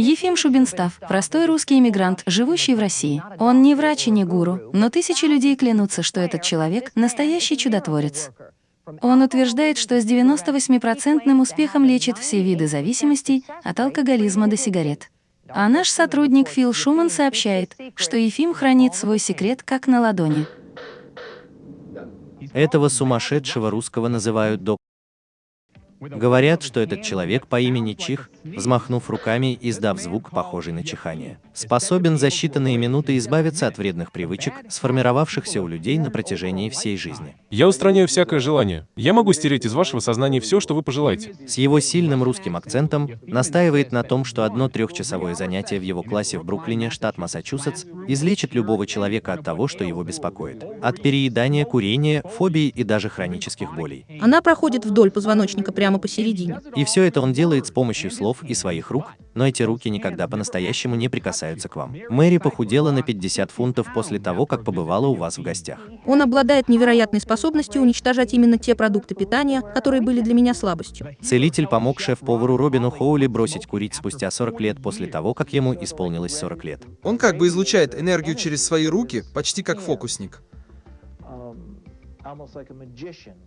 Ефим Шубинстав – простой русский иммигрант, живущий в России. Он не врач и не гуру, но тысячи людей клянутся, что этот человек – настоящий чудотворец. Он утверждает, что с 98% успехом лечит все виды зависимостей, от алкоголизма до сигарет. А наш сотрудник Фил Шуман сообщает, что Ефим хранит свой секрет как на ладони. Этого сумасшедшего русского называют док. Говорят, что этот человек по имени Чих, взмахнув руками и издав звук, похожий на чихание, способен за считанные минуты избавиться от вредных привычек, сформировавшихся у людей на протяжении всей жизни. Я устраняю всякое желание. Я могу стереть из вашего сознания все, что вы пожелаете. С его сильным русским акцентом настаивает на том, что одно трехчасовое занятие в его классе в Бруклине, штат Массачусетс, излечит любого человека от того, что его беспокоит. От переедания, курения, фобий и даже хронических болей. Она проходит вдоль позвоночника прямо посередине. И все это он делает с помощью слов и своих рук, но эти руки никогда по-настоящему не прикасаются к вам. Мэри похудела на 50 фунтов после того, как побывала у вас в гостях. Он обладает невероятной способностью уничтожать именно те продукты питания, которые были для меня слабостью. Целитель помог шеф-повару Робину Хоули бросить курить спустя 40 лет после того, как ему исполнилось 40 лет. Он как бы излучает энергию через свои руки, почти как фокусник.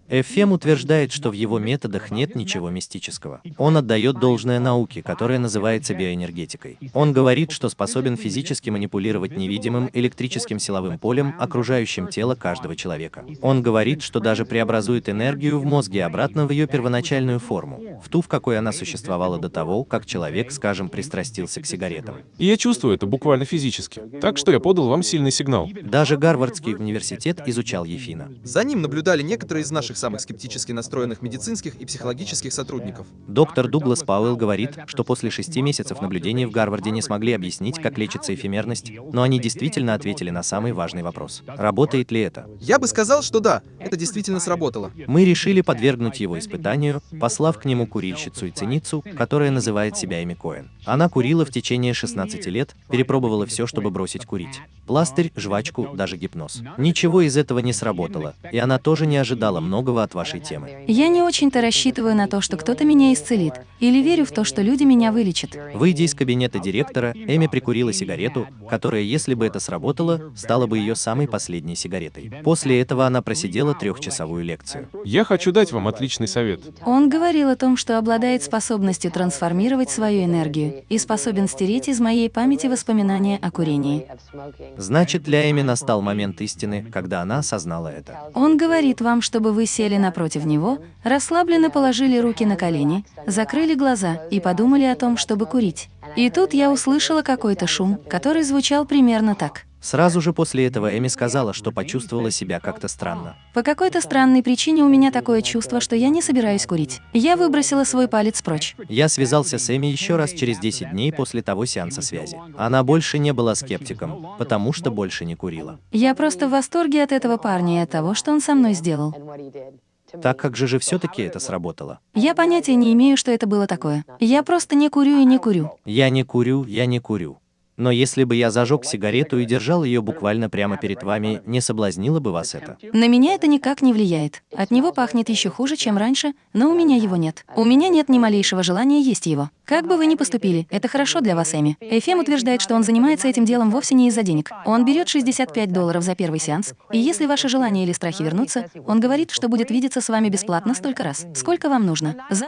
Эфем утверждает, что в его методах нет ничего мистического. Он отдает должное науке, которая называется биоэнергетикой. Он говорит, что способен физически манипулировать невидимым электрическим силовым полем, окружающим тело каждого человека. Он говорит, что даже преобразует энергию в мозге обратно в ее первоначальную форму, в ту, в какой она существовала до того, как человек, скажем, пристрастился к сигаретам. И я чувствую это буквально физически. Так что я подал вам сильный сигнал. Даже Гарвардский университет изучал Ефина. За ним наблюдали некоторые из наших самых скептически настроенных медицинских и психологических сотрудников. Доктор Дуглас Пауэлл говорит, что после шести месяцев наблюдений в Гарварде не смогли объяснить, как лечится эфемерность, но они действительно ответили на самый важный вопрос. Работает ли это? Я бы сказал, что да, это действительно сработало. Мы решили подвергнуть его испытанию, послав к нему курильщицу и ценицу, которая называет себя Эми Коэн. Она курила в течение 16 лет, перепробовала все, чтобы бросить курить. Пластырь, жвачку, даже гипноз. Ничего из этого не сработало, и она тоже не ожидала многого от вашей темы. Я не очень-то рассчитываю на то, что кто-то меня исцелит, или верю в то, что люди меня вылечат. Выйдя из кабинета директора, Эми прикурила сигарету, которая, если бы это сработало, стала бы ее самой последней сигаретой. После этого она просидела трехчасовую лекцию. Я хочу дать вам отличный совет. Он говорил о том, что обладает способностью трансформировать свою энергию и способен стереть из моей памяти воспоминания о курении. Значит, для Эми настал момент истины, когда она осознала это. Он говорит вам, чтобы вы сели напротив него, расслабленно положили руки на колени, закрыли глаза и подумали о том, чтобы курить. И тут я услышала какой-то шум, который звучал примерно так. Сразу же после этого Эми сказала, что почувствовала себя как-то странно. По какой-то странной причине у меня такое чувство, что я не собираюсь курить. Я выбросила свой палец прочь. Я связался с Эми еще раз через 10 дней после того сеанса связи. Она больше не была скептиком, потому что больше не курила. Я просто в восторге от этого парня и от того, что он со мной сделал. Так как же же все-таки это сработало? Я понятия не имею, что это было такое. Я просто не курю и не курю. Я не курю, я не курю. Но если бы я зажег сигарету и держал ее буквально прямо перед вами, не соблазнило бы вас это? На меня это никак не влияет. От него пахнет еще хуже, чем раньше, но у меня его нет. У меня нет ни малейшего желания есть его. Как бы вы ни поступили, это хорошо для вас, Эми. Эфем утверждает, что он занимается этим делом вовсе не из-за денег. Он берет 65 долларов за первый сеанс, и если ваши желания или страхи вернутся, он говорит, что будет видеться с вами бесплатно столько раз, сколько вам нужно. За